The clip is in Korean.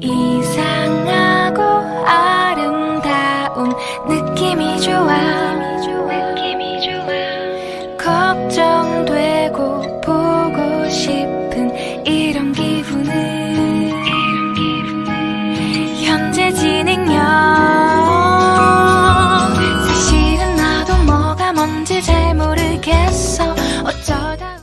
이상하고 아름다운 느낌이 좋아. 느낌이 좋아. 걱정되고 보고 싶은 이런 기분은 현재 진행형. 사실은 나도 뭐가 뭔지 잘 모르겠어.